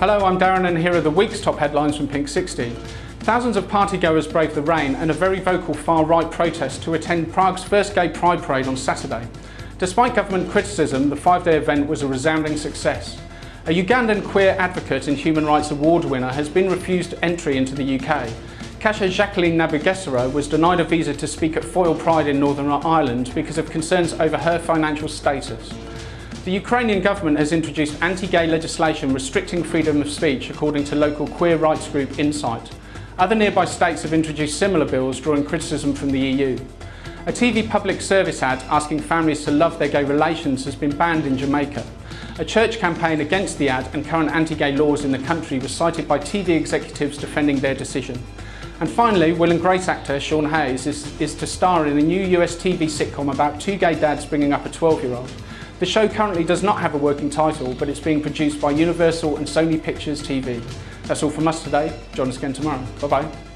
Hello, I'm Darren and here are the week's top headlines from Pink 60. Thousands of partygoers braved the rain and a very vocal far-right protest to attend Prague's first gay pride parade on Saturday. Despite government criticism, the five-day event was a resounding success. A Ugandan queer advocate and human rights award winner has been refused entry into the UK. Kasha Jacqueline Nabagesera was denied a visa to speak at Foyle Pride in Northern Ireland because of concerns over her financial status. The Ukrainian government has introduced anti-gay legislation restricting freedom of speech according to local queer rights group Insight. Other nearby states have introduced similar bills drawing criticism from the EU. A TV public service ad asking families to love their gay relations has been banned in Jamaica. A church campaign against the ad and current anti-gay laws in the country was cited by TV executives defending their decision. And finally, Will and Grace actor Sean Hayes is, is to star in a new US TV sitcom about two gay dads bringing up a 12-year-old. The show currently does not have a working title, but it's being produced by Universal and Sony Pictures TV. That's all from us today. Join us again tomorrow. Bye-bye.